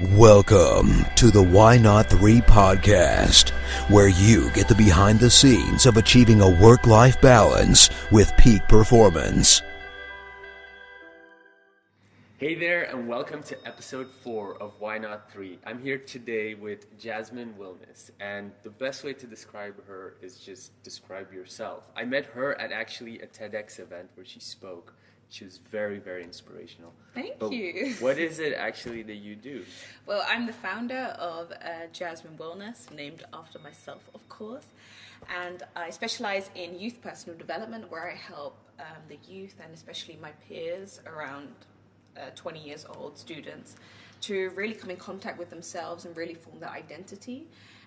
Welcome to the Why Not 3 podcast, where you get the behind the scenes of achieving a work life balance with peak performance. Hey there, and welcome to episode four of Why Not Three. I'm here today with Jasmine Wilness, and the best way to describe her is just describe yourself. I met her at actually a TEDx event where she spoke. She was very, very inspirational. Thank But you. What is it actually that you do? Well, I'm the founder of uh, Jasmine Wellness, named after myself, of course. And I specialize in youth personal development, where I help um, the youth and especially my peers around uh, 20 years old students to really come in contact with themselves and really form their identity.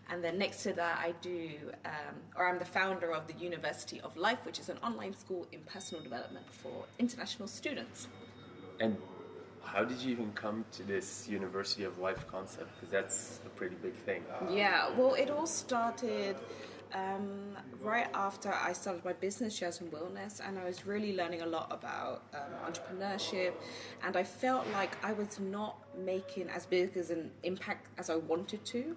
And then next to that, I do, um, or I'm the founder of the University of Life, which is an online school in personal development for international students. And how did you even come to this University of Life concept? Because that's a pretty big thing. Yeah, well, it all started um, right after I started my business, Jasmine Wellness, and I was really learning a lot about um, entrepreneurship. And I felt like I was not making as big as an impact as I wanted to.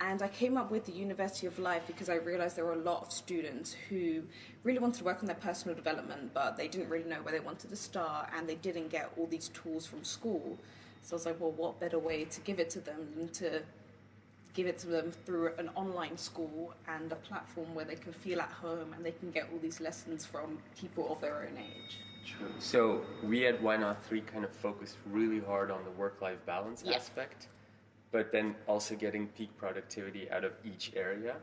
And I came up with the University of Life because I realized there were a lot of students who really wanted to work on their personal development, but they didn't really know where they wanted to start and they didn't get all these tools from school. So I was like, well, what better way to give it to them than to give it to them through an online school and a platform where they can feel at home and they can get all these lessons from people of their own age. True. So we at Why Not Three kind of focused really hard on the work-life balance Yeah. aspect, but then also getting peak productivity out of each area.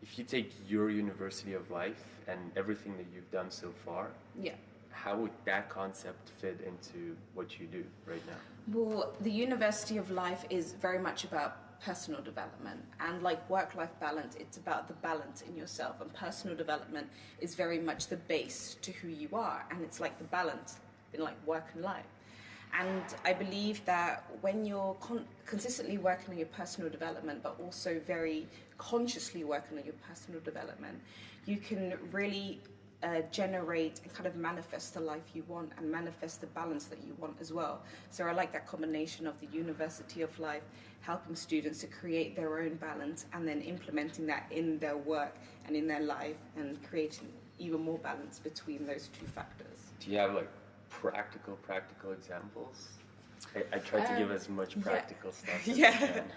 If you take your University of Life and everything that you've done so far, Yeah. how would that concept fit into what you do right now? Well, the University of Life is very much about personal development and like work life balance it's about the balance in yourself and personal development is very much the base to who you are and it's like the balance in like work and life and i believe that when you're con- consistently working on your personal development but also very consciously working on your personal development you can really uh, generate and kind of manifest the life you want and manifest the balance that you want as well. So I like that combination of the University of Life helping students to create their own balance and then implementing that in their work and in their life and creating even more balance between those two factors. Do you have like practical, practical examples? I, I try to give Um, as much yeah. practical stuff as I Yeah. can.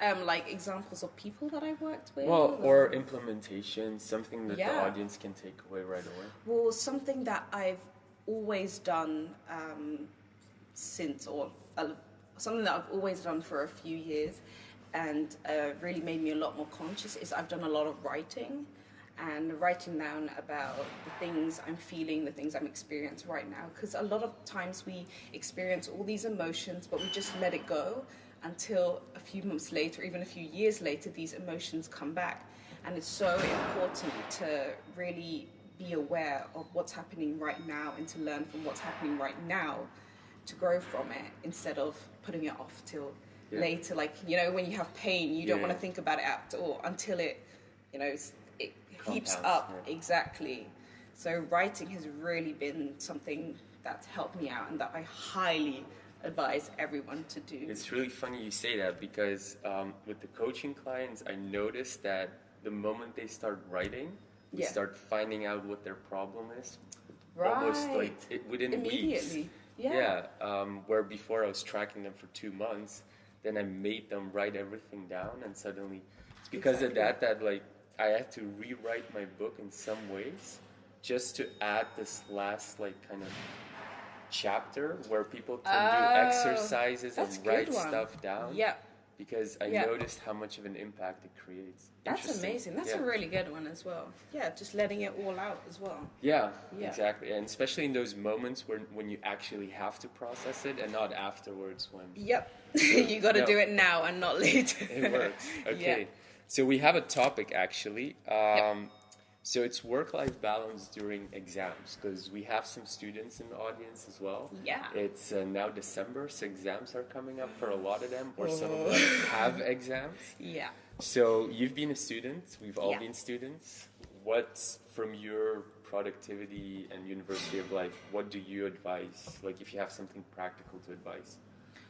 Um, like examples of people that I've worked with. Well, or implementation, something that the audience can take away right away. Well, something that I've always done um, since, or uh, something that I've always done for a few years, and uh, really made me a lot more conscious is I've done a lot of writing, and writing down about the things I'm feeling, the things I'm experiencing right now. Because a lot of times we experience all these emotions, but we just let it go until a few months later, even a few years later, these emotions come back. And it's so important to really be aware of what's happening right now and to learn from what's happening right now to grow from it instead of putting it off till Yeah. later. Like, you know, when you have pain, you don't want to think about it at all until it, you know, it heaps up. yeah. Exactly. So writing has really been something that's helped me out and that I highly advise everyone to do. It's really funny you say that because um, with the coaching clients, I noticed that the moment they start writing, we Yeah. start finding out what their problem is. Right. Almost like it, within weeks. Immediately. Yeah. Yeah. Um, where before I was tracking them for two months, then I made them write everything down, and suddenly it's because of that that like I had to rewrite my book in some ways, just to add this last like kind of chapter where people can do Oh, exercises and write one. stuff down. Yep. Because I Yeah. noticed how much of an impact it creates. That's amazing. That's Yeah. a really good one as well. Yeah, just letting it all out as well. Yeah, Yeah. exactly. And especially in those moments when, when you actually have to process it and not afterwards when Yep. you got to No. do it now and not later. it works. Okay. So we have a topic actually. Um, So it's work life balance during exams because we have some students in the audience as well. Yeah. It's uh, now December, so exams are coming up for a lot of them, or some of Oh. them have exams. Yeah. So you've been a student. We've all Yeah. been students. What's from your productivity and University of Life? What do you advise? Like, if you have something practical to advise.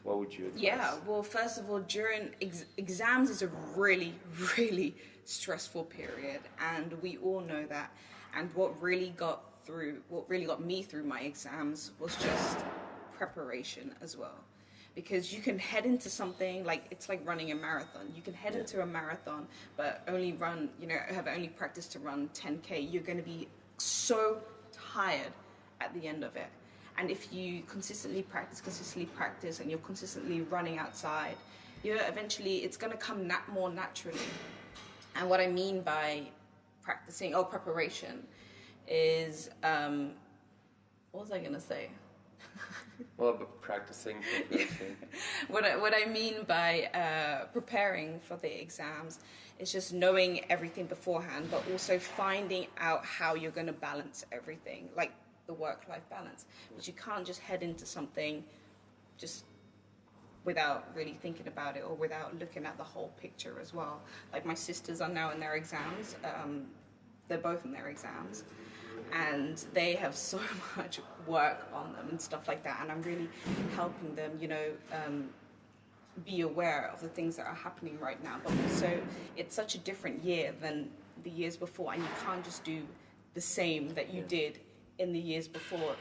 What would you advise? Yeah, well, first of all, during ex- exams is a really, really stressful period, and we all know that. And what really got through, what really got me through my exams was just preparation as well. Because you can head into something like it's like running a marathon. You can head into a marathon, but only run, you know, have only practiced to run 10k. You're going to be so tired at the end of it. And if you consistently practice, consistently practice, and you're consistently running outside, you know, eventually it's going to come nat- more naturally. And what I mean by practicing or preparation is, um, what was I going to say? Well, but practicing. what I, what I mean by uh, preparing for the exams is just knowing everything beforehand, but also finding out how you're going to balance everything, like the work-life balance. But you can't just head into something just without really thinking about it or without looking at the whole picture as well. Like my sisters are now in their exams. Um, they're both in their exams and they have so much work on them and stuff like that and i'm really helping them you know um, be aware of the things that are happening right now but also it's such a different year than the years before and you can't just do the same that you did in the years before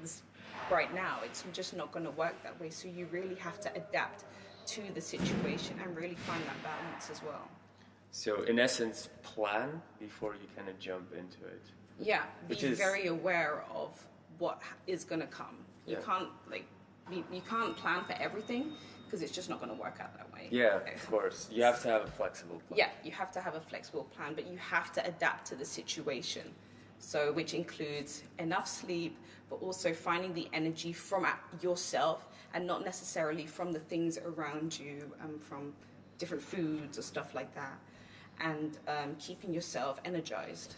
this, right now it's just not going to work that way so you really have to adapt to the situation and really find that balance as well so, in essence, plan before you kind of jump into it. Yeah, be is- very aware of what is going to come. You Yeah. can't like be, you can't plan for everything because it's just not going to work out that way. Yeah, of course. You have to have a flexible plan. Yeah, you have to have a flexible plan, but you have to adapt to the situation. So, which includes enough sleep, but also finding the energy from yourself and not necessarily from the things around you, um, from different foods or stuff like that, and um, keeping yourself energized.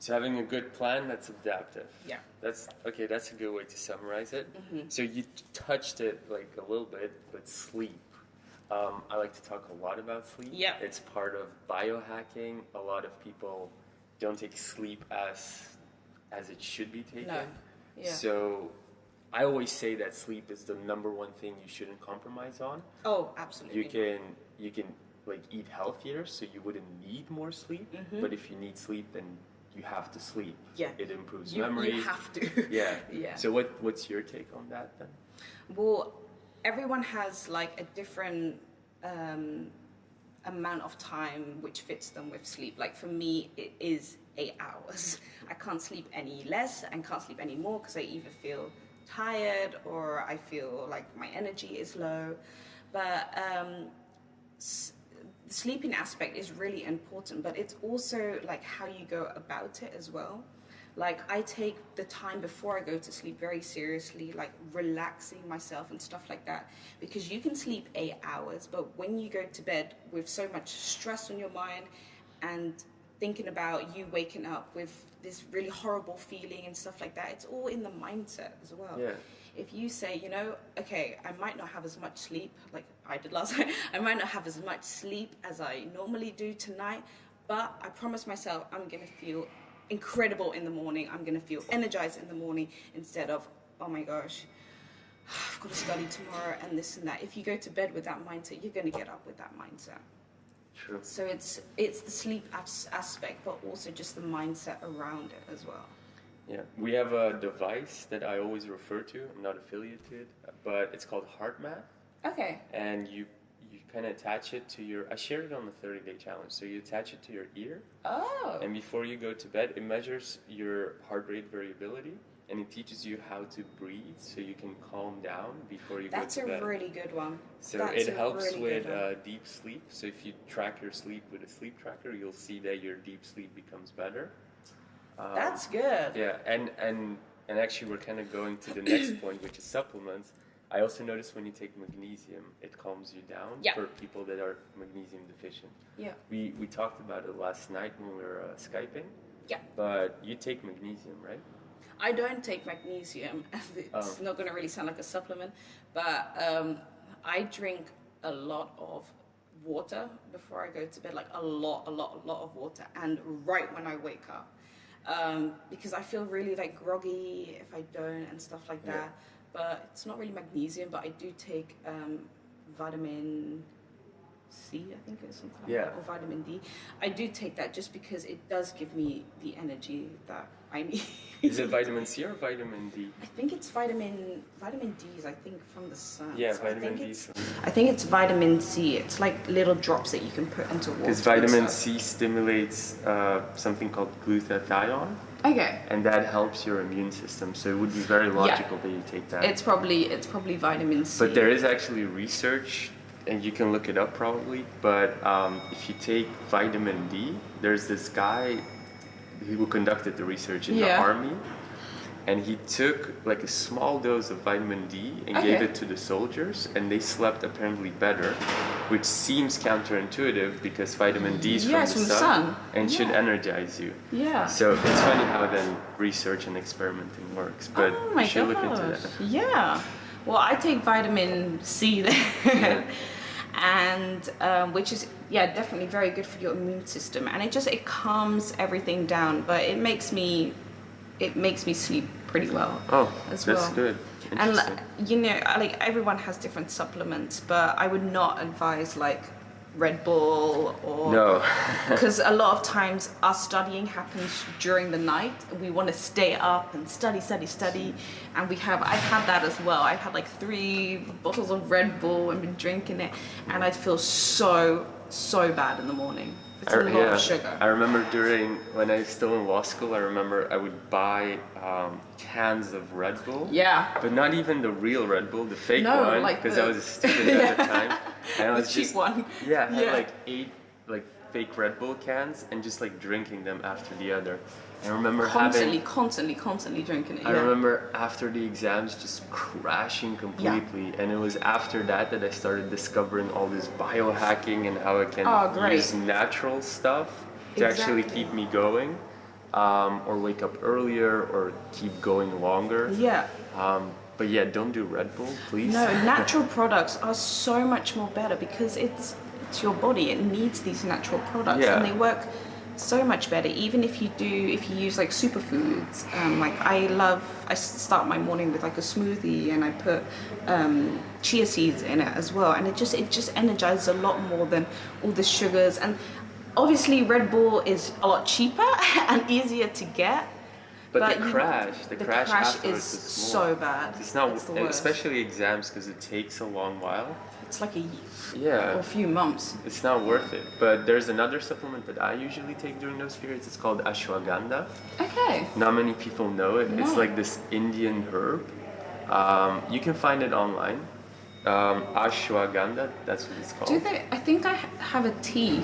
So having a good plan that's adaptive. Yeah. That's okay. That's a good way to summarize it. Mm-hmm. So you touched it like a little bit, but sleep. Um, I like to talk a lot about sleep. Yeah. It's part of biohacking. A lot of people don't take sleep as as it should be taken. No. Yeah. So I always say that sleep is the number one thing you shouldn't compromise on. Oh, absolutely. You can you can like eat healthier, so you wouldn't need more sleep. Mm-hmm. But if you need sleep, then you have to sleep. Yeah. It improves You, memory. you have to. yeah. Yeah. So what what's your take on that then? Well, everyone has like a different um, amount of time which fits them with sleep. Like for me, it is eight hours. I can't sleep any less and can't sleep any more because I either feel tired or I feel like my energy is low. But um, sleeping aspect is really important, but it's also like how you go about it as well. Like I take the time before I go to sleep very seriously, like relaxing myself and stuff like that. Because you can sleep eight hours, but when you go to bed with so much stress on your mind and thinking about you waking up with this really horrible feeling and stuff like that, it's all in the mindset as well Yeah. if you say, you know, okay, I might not have as much sleep like I did last night, I might not have as much sleep as I normally do tonight, but I promise myself I'm gonna feel incredible in the morning. I'm gonna feel energized in the morning instead of, oh my gosh, I've got to study tomorrow and this and that. If you go to bed with that mindset, you're gonna get up with that mindset. True. So it's it's the sleep as- aspect, but also just the mindset around it as well. Yeah. We have a device that I always refer to. I'm not affiliated, but it's called HeartMath, Okay. and you of attach it to your. I shared it on the 30 day challenge. So you attach it to your ear, Oh. and before you go to bed, it measures your heart rate variability, and it teaches you how to breathe, so you can calm down before you That's go to bed. That's a really good one. So That's it helps really with uh, deep sleep. So if you track your sleep with a sleep tracker, you'll see that your deep sleep becomes better. Um, That's good. yeah, and and and actually, we're kind of going to the next point, which is supplements. I also noticed when you take magnesium, it calms you down Yeah. for people that are magnesium deficient. Yeah. We we talked about it last night when we were uh, skyping. Yeah. But you take magnesium, right? I don't take magnesium. It's Oh. not going to really sound like a supplement, but um, I drink a lot of water before I go to bed, like a lot, a lot, a lot of water, and right when I wake up. Um, because I feel really like groggy if I don't and stuff like Yeah. But it's not really magnesium. But I do take um, vitamin C, I think it's something like Yeah. that, or vitamin D. I do take that just because it does give me the energy that I need. Is it vitamin C or vitamin D? I think it's vitamin vitamin D is I think from the sun. Yeah, So I vitamin think D. it's- I think it's vitamin C. It's like little drops that you can put into water. Because vitamin. C stimulates uh, something called glutathione, Okay. and that helps your immune system. So it would be very logical that you take that. It's probably it's probably vitamin C. But there is actually research, and you can look it up probably. But um, if you take vitamin D, there's this guy who conducted the research in the army, and he took like a small dose of vitamin D and gave it to the soldiers, and they slept apparently better, which seems counterintuitive because vitamin D is Yeah, from, the, from the sun, sun. and should energize you. yeah. So it's funny how then research and experimenting works, but oh should look into that. Yeah. Well, I take vitamin C then. and um, which is yeah definitely very good for your immune system and it just it calms everything down but it makes me it makes me sleep pretty well Oh, as that's well. good. and you know like everyone has different supplements but i would not advise like red bull or no. because a lot of times our studying happens during the night we want to stay up and study study study and we have i've had that as well i've had like three bottles of red bull and been drinking it and i feel so so bad in the morning it's a I- lot of sugar I remember during when I was still in law school, I remember I would buy um, cans of Red Bull. yeah But not even the real Red Bull, the fake No, one, like because the- I was a student at the time. And I the was cheap just, one Yeah, I had Yeah. like eight like fake Red Bull cans and just like drinking them after the other. I remember constantly having. constantly constantly drinking it I yeah. remember after the exams just crashing completely, yeah. and it was after that that I started discovering all this biohacking and how I can Oh, use natural stuff to actually keep me going, um, or wake up earlier, or keep going longer. yeah Um, but yeah, don't do Red Bull, please. No, natural products are so much more better because it's it's your body. It needs these natural products, Yeah. and they work so much better. Even if you do, if you use like superfoods, um, like I love. I start my morning with like a smoothie, and I put um, chia seeds in it as well, and it just it just energizes a lot more than all the sugars. And obviously, Red Bull is a lot cheaper and easier to get. But, the crash, the, the crash, crash is is so bad. It's not, It's especially exams, because it takes a long while. It's like a Yeah. or a few months. It's not worth it. But there's another supplement that I usually take during those periods. It's called ashwagandha. Okay. Not many people know it. No. It's like this Indian herb. Um, you can find it online. Um, ashwagandha, that's what it's called. Do they? I think I have a tea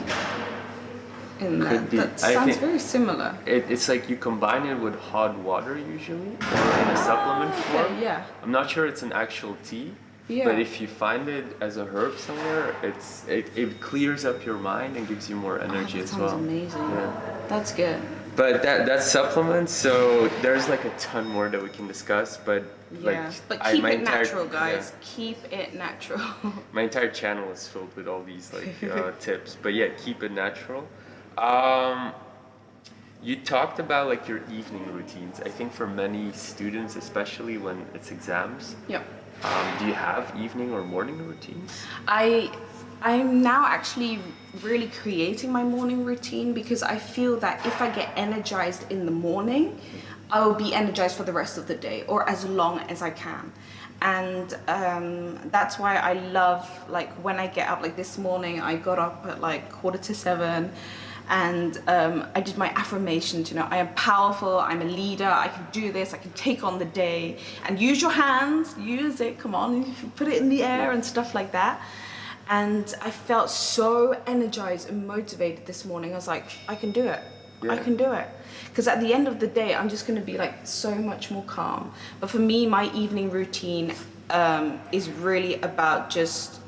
in. Could be. That sounds very similar. It, it's like you combine it with hot water usually, or in a supplement Ah, form. okay, yeah. I'm not sure it's an actual tea, Yeah. but if you find it as a herb somewhere, it's it, it clears up your mind and gives you more Oh, energy that as well. amazing. Yeah. That's good. But that that's supplements. So there's like a ton more that we can discuss. But Yeah. like, but I- keep my it entire- natural, guys. yeah. Keep it natural. my entire channel is filled with all these like uh, tips. But yeah, keep it natural. Um, you talked about like your evening routines. I think for many students, especially when it's exams, yep. Um, do you have evening or morning routines? I I'm now actually really creating my morning routine because I feel that if I get energized in the morning, I will be energized for the rest of the day or as long as I can. And um, that's why I love like when I get up. Like this morning, I got up at like quarter to seven, and um, I did my affirmations. You know, I am powerful. I'm a leader. I can do this. I can take on the day. And use your hands. Use it. Come on, put it in the air and stuff like that and I felt so energized and motivated this morning. I was like, I can do it. I can do it. Because at the end of the day, I'm just going to be like so much more calm. But for me, my evening routine um, is really about just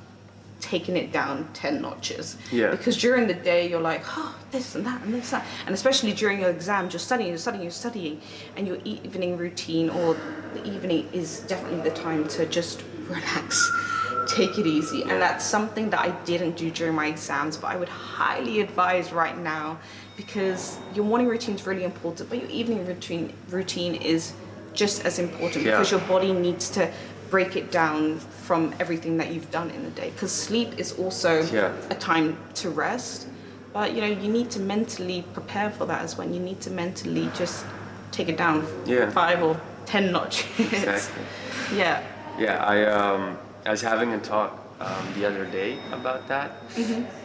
taking it down 10 notches. Yeah. Because during the day, you're like, oh, this and that and this and that. And especially during your exams, you're studying, you're studying, you're studying. And your evening routine or the evening is definitely the time to just relax, take it easy. And that's something that I didn't do during my exams, but I would highly advise right now because your morning routine is really important, but your evening routine routine is just as important Yeah. because your body needs to break it down from everything that you've done in the day. Because sleep is also Yeah. a time to rest, but you know you need to mentally prepare for that as well. You need to mentally just take it down Yeah. five or ten notches. Exactly. yeah. Yeah, I um, I was having a talk um, the other day about that.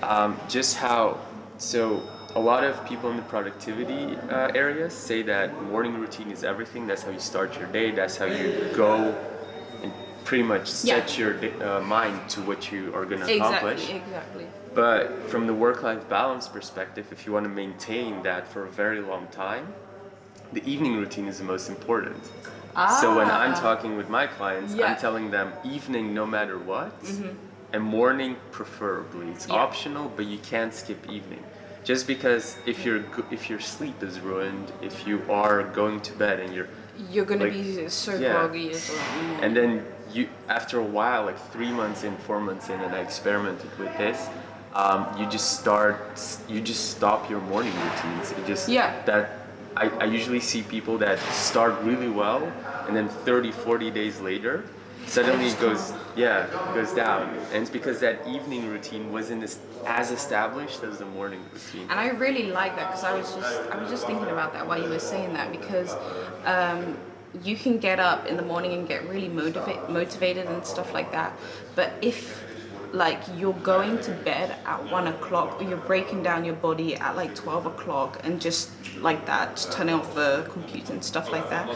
Um, just how so a lot of people in the productivity uh, areas say that morning routine is everything. That's how you start your day. That's how you go pretty much Yeah. set your uh, mind to what you are going to accomplish. Exactly. Exactly. But from the work-life balance perspective, if you want to maintain that for a very long time, the evening routine is the most important. Ah. So when I'm Ah. talking with my clients, Yeah. I'm telling them evening no matter what, and morning preferably. It's Yeah. optional, but you can't skip evening. Just because if your if your sleep is ruined, if you are going to bed and you're You're gonna Like, be so yeah. groggy as well. Mm. and then you after a while like three months in four months in and i experimented with this um, you just start you just stop your morning routines. It just Yeah. that I, I usually see people that start really well and then 30 40 days later suddenly it goes yeah goes down. And it's because that evening routine wasn't as, as established as the morning routine. And I really like that because I was just I was just thinking about that while you were saying that because um, you can get up in the morning and get really motiva- motivated and stuff like that. But if like you're going to bed at one o'clock or you're breaking down your body at like 12 o'clock and just like that turning off the computer and stuff like that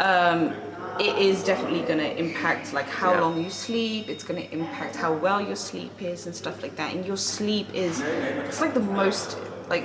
um, it is definitely going to impact like how Yeah. long you sleep it's going to impact how well your sleep is and stuff like that and your sleep is it's like the most like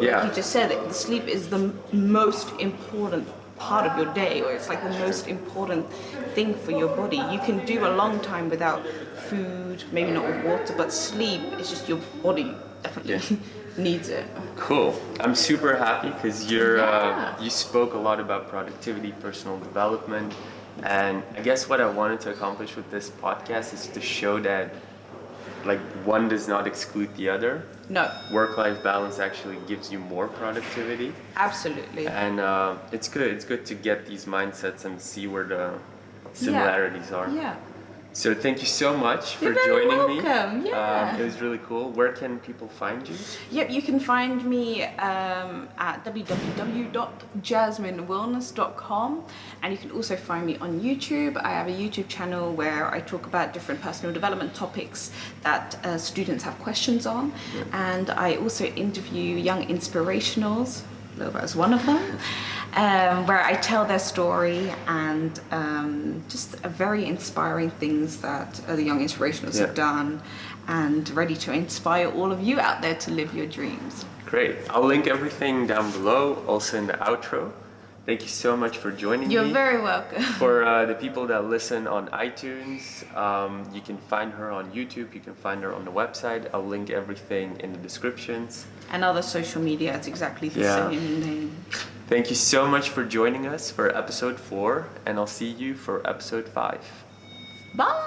Yeah. you just said it the sleep is the most important part of your day or it's like the most important thing for your body. You can do a long time without food maybe not with water but sleep it's just your body definitely needs it. Cool. I'm super happy because you're uh, you spoke a lot about productivity, personal development, and I guess what I wanted to accomplish with this podcast is to show that like one does not exclude the other. no Work-life balance actually gives you more productivity, absolutely and uh, it's good. It's good to get these mindsets and see where the similarities are. yeah So thank you so much for You're very joining me. welcome. Yeah. Um, it was really cool. Where can people find you? Yep, you can find me um, at www.jasminewellness.com and you can also find me on YouTube. I have a YouTube channel where I talk about different personal development topics that uh, students have questions on, and I also interview young inspirationals. Loba is one of them, um, where I tell their story and um, just a very inspiring things that uh, the young inspirationals Yeah. have done and ready to inspire all of you out there to live your dreams. Great. I'll link everything down below, also in the outro. Thank you so much for joining me. You're very welcome. for uh, the people that listen on iTunes, um, you can find her on YouTube. You can find her on the website. I'll link everything in the descriptions. And other social media, it's exactly the Yeah. same name. Thank you so much for joining us for episode four, and I'll see you for episode five. Bye!